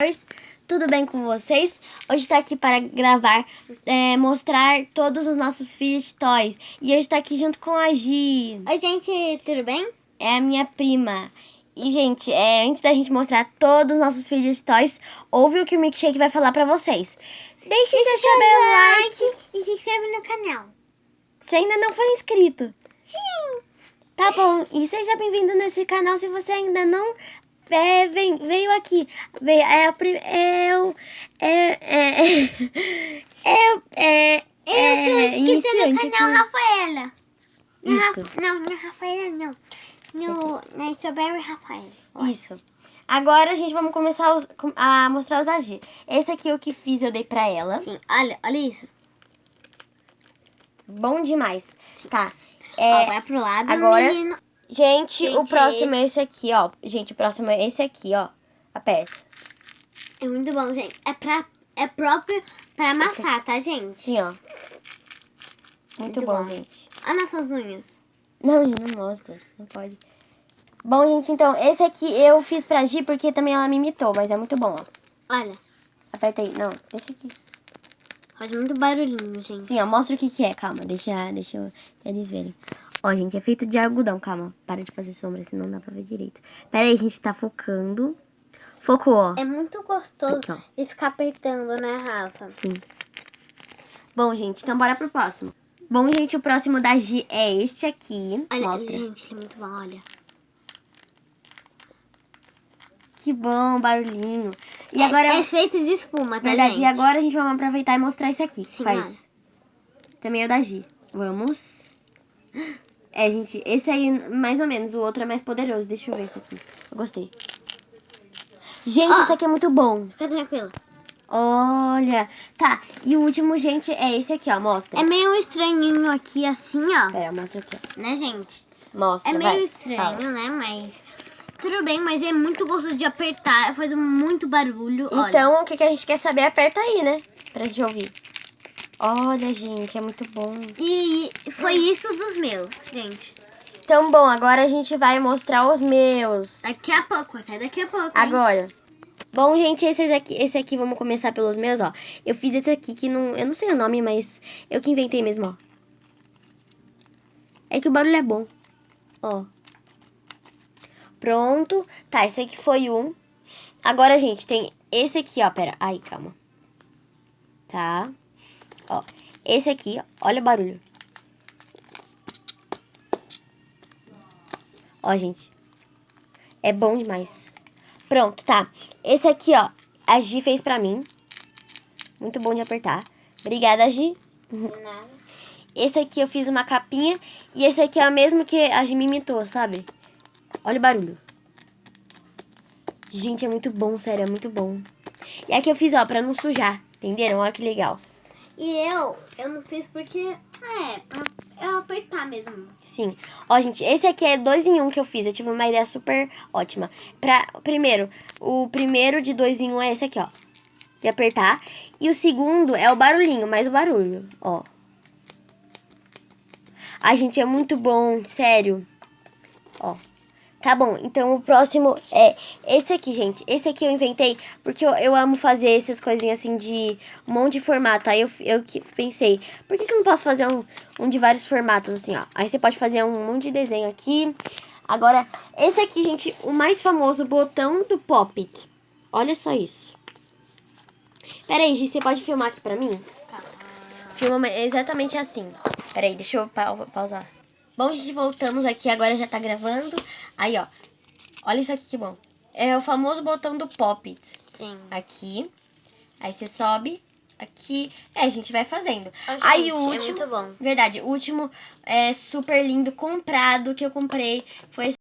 Oi, tudo bem com vocês? Hoje tá aqui para gravar, é, mostrar todos os nossos filhos toys. E hoje tá aqui junto com a Gi. Oi, gente, tudo bem? É a minha prima. E, gente, é, antes da gente mostrar todos os nossos filhos toys, ouve o que o Milkshake vai falar pra vocês. Deixe seu like. like e se inscreve no canal. Se ainda não for inscrito. Sim. Tá bom, e seja bem-vindo nesse canal se você ainda não é, vem, veio aqui. Veio, é, é, o é, é, é, é, Eu sou é, inscrita no iniciante canal aqui. Rafaela. Isso. Não, na Rafaela não. No, na Strawberry Rafaela. Isso. Agora, gente, vamos começar os- a mostrar os agir. Esse aqui é o que fiz, eu dei pra ela. Sim, olha, olha isso. Bom demais. Tá. Ó, É, vai pro lado, agora- menino. Gente, o Gente, próximo é esse aqui, ó. Gente, o próximo é esse aqui, ó. Aperta. É muito bom, gente. É, pra, é próprio pra amassar, tá, gente? Sim, ó. Muito, Muito bom, bom. gente. Olha nossas unhas. Não, gente, não mostra. Não pode. Bom, gente, então, esse aqui eu fiz pra Gi porque também ela me imitou, mas é muito bom, ó. Olha, Aperta aí. Não, deixa aqui. faz muito barulhinho, gente. Sim, ó, mostra o que que é. Calma, deixa, deixa eu- eles verem. Ó, gente, é feito de algodão. Calma, para de fazer sombra, senão não dá pra ver direito. Pera aí, a gente tá focando. Focou, ó. É muito gostoso Aqui, ó. de ficar apertando, né, Rafa? Sim. Bom, gente, então bora pro próximo. Bom, gente, o próximo da Gi é este aqui. Olha, Mostra. gente, ele é muito bom, olha. Que bom, barulhinho. E É- agora... É, feito de espuma, tá, Verdade, gente? e agora a gente vai aproveitar e mostrar esse aqui. Sim, Faz. Também é o da Gi. Vamos. É, gente, esse aí, mais ou menos. O outro é mais poderoso. Deixa eu ver esse aqui. Eu gostei. Gente, Ó. esse aqui é muito bom. Fica tranquilo. Olha. Tá, e o último, gente, é esse aqui, ó. Mostra. É meio estranhinho aqui, assim, ó. Pera, mostra aqui. Né, gente? Mostra, É meio vai. estranho, Fala. né? Mas tudo bem, mas é muito gostoso de apertar. Faz muito barulho. olha. Então, o que, que a gente quer saber, aperta aí, né? Pra gente ouvir. Olha, gente, é muito bom. E foi isso dos meus, gente. Então, bom, agora a gente vai mostrar os meus. Daqui a pouco, até daqui a pouco. hein? Agora. Bom, gente, esse aqui, esse aqui, vamos começar pelos meus, ó. Eu fiz esse aqui que não, eu não sei o nome, mas eu que inventei mesmo, ó. É que o barulho é bom. Ó. Pronto. Tá, esse aqui foi um. Agora, gente, tem esse aqui, ó. Pera. Ai, calma. Tá. Ó. Esse aqui. Olha o barulho. Ó, gente. É bom demais. Pronto, tá. Esse aqui, ó, a Gi fez pra mim. Muito bom de apertar. Obrigada, Gi. Nada. Esse aqui eu fiz uma capinha. E esse aqui é o mesmo que a Gi me imitou, sabe? Olha o barulho. Gente, é muito bom, sério, é muito bom. E aqui eu fiz, ó, pra não sujar. Entenderam? Olha que legal. E eu, eu não fiz porque, é, pra eu apertar mesmo. Sim. Ó, gente, esse aqui é dois em um que eu fiz. Eu tive uma ideia super ótima. Pra, primeiro, o primeiro de dois em um é esse aqui, ó. De apertar. E o segundo é o barulhinho, mais o barulho, ó. Ai, gente, é muito bom, sério. Ó. Tá bom, então o próximo é esse aqui, gente. Esse aqui eu inventei porque eu, eu amo fazer essas coisinhas assim de um monte de formato. Aí eu, eu pensei, por que, que eu não posso fazer um, um de vários formatos assim, ó? Aí você pode fazer um monte de desenho aqui. Agora, esse aqui, gente, o mais famoso botão do Pop-It. Olha só isso. Pera aí, você pode filmar aqui pra mim? Filma exatamente assim. Peraí, deixa eu pau- pausar. Bom, gente, voltamos aqui. Agora já tá gravando. Aí, ó. Olha isso aqui que bom. É o famoso botão do Pop-It. Sim. Aqui. Aí você sobe. Aqui. É, a gente vai fazendo. Aí gente, o é último. muito bom. Verdade, o último é super lindo, comprado, que eu comprei. Foi